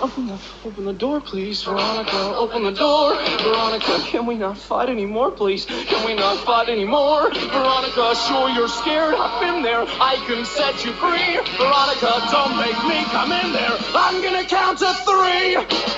Open the, open the door, please, Veronica. Open the door, Veronica. Can we not fight anymore, please? Can we not fight anymore, Veronica? Sure, you're scared. I've been there. I can set you free, Veronica. Don't make me come in there. I'm gonna count to three.